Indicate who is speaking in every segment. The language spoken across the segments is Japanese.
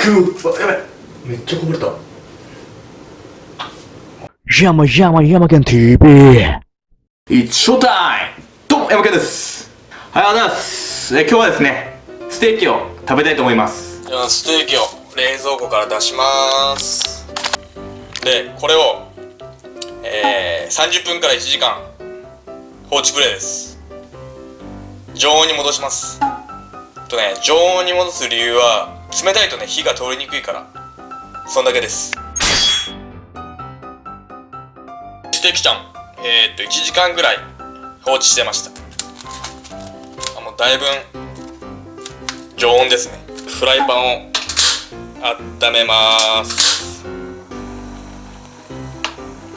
Speaker 1: 空やばいめっちゃこぼれた
Speaker 2: 山山山県 TV
Speaker 1: It's showtime! どうも、山県です。はい、ありがとうございます。え今日はですね、ステーキを食べたいと思います。
Speaker 3: じゃあステーキを冷蔵庫から出しますでこれをえー、30分から1時間放置プレイです常温に戻しますとね常温に戻す理由は冷たいとね火が通りにくいから。そんだけです。ステーキちゃん。えー、っと1時間ぐらい放置してました。あもうだいぶ常温ですね。フライパンを温めます。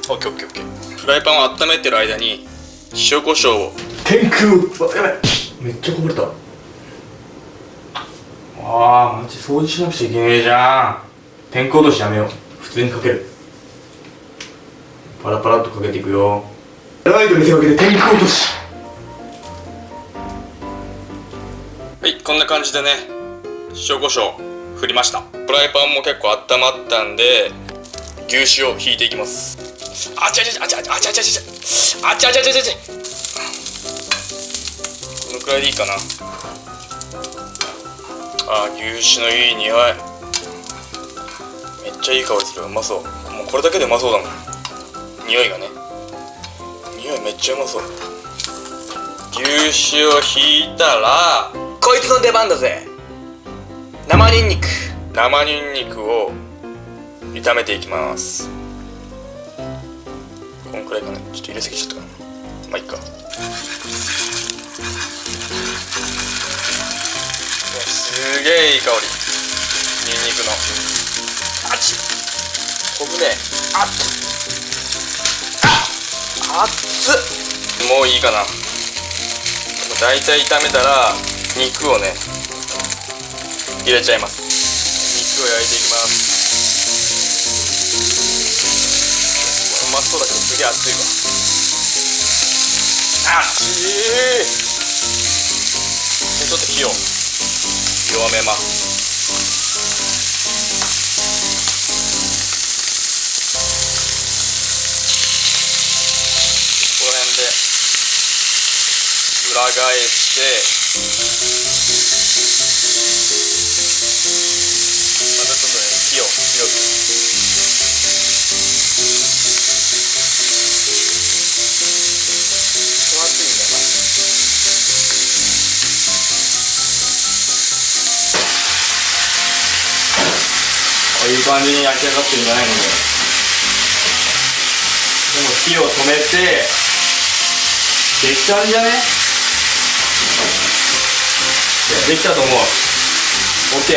Speaker 3: オッケーオッケーオッケー。フライパンを温めてる間に塩コショウを。
Speaker 1: 天空やばいめっちゃこぼれた。あー、マジ掃除しなくちゃいけねえじゃん。天空落としやめよう。普通にかける。パラパラっとかけていくよ。ライトに手をかけて天空落とし。
Speaker 3: はいこんな感じでね塩コショウ振りましたフライパンも結構温まったんで牛脂を引いていきますあちゃちゃちゃあちゃちゃあちゃちゃちゃあちゃちゃちゃちゃちゃこのくらいでいいかなあ牛脂のいい匂い。めっちゃいい香りする。うまそう。もうこれだけでうまそうだもん。匂いがね。匂いめっちゃうまそう。牛脂を引いたら。こいつの出番だぜ。生ニンニク。生ニンニクを。炒めていきます。こんくらいかな。ちょっと入れすぎちゃったかなまあいっかげえいい香り。ニンニクの。あっ。ち飛ぶね。あっ。あっ。つもういいかな。大体炒めたら肉をね入れちゃいます。肉を焼いていきます。これうまそうだけどすげえ熱いわ。あっちー。ちょっと火を。弱めますこの辺で裏返してまたちょっとね火を強く。
Speaker 1: 感じに焼き上がってるんじゃないのねでも火を止めてできたんじゃね？いやできたと思う。OKOK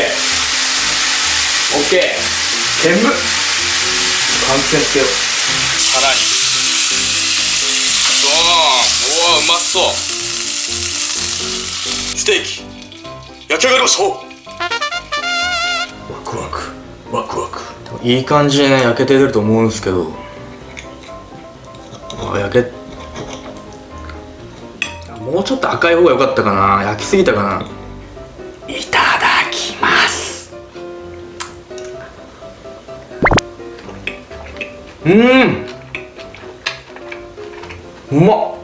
Speaker 1: 煙換気扇つけよう。
Speaker 3: 腹に。ドーンおおうまそう。ステーキ。焼き上がりました
Speaker 1: ワクワク。いい感じにね焼けて出ると思うんですけど。あ焼け。もうちょっと赤い方が良かったかな。焼きすぎたかな。いただきます。うん。うまっ。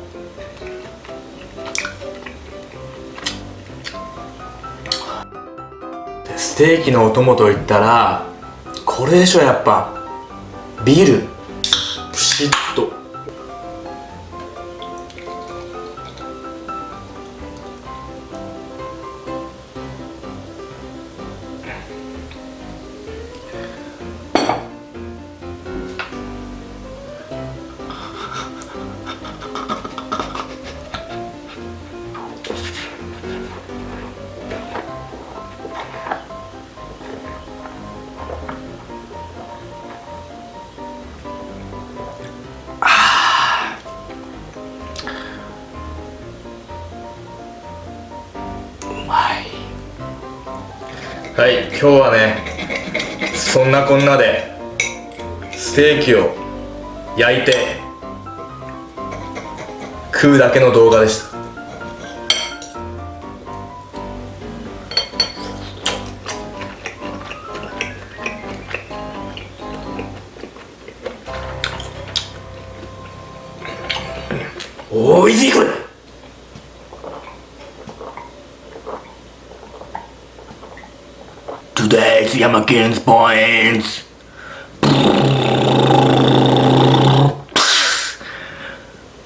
Speaker 1: でステーキのお供といったらこれでしょやっぱ。ビール。プシッと。はい今日はねそんなこんなでステーキを焼いて食うだけの動画でした。おいしいこれ。
Speaker 2: Today's Yamaken's points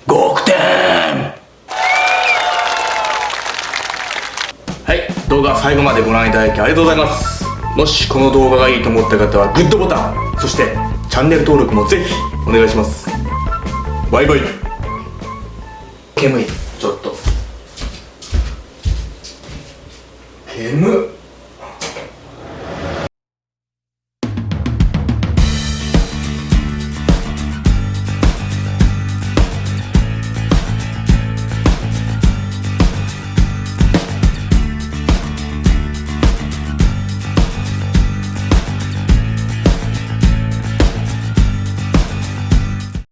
Speaker 2: 5億点
Speaker 1: はい動画最後までご覧いただきありがとうございます。もしこの動画がいいと思った方はグッドボタンそしてチャンネル登録もぜひお願いします。バイバイ。煙。いちょっと。煙？っ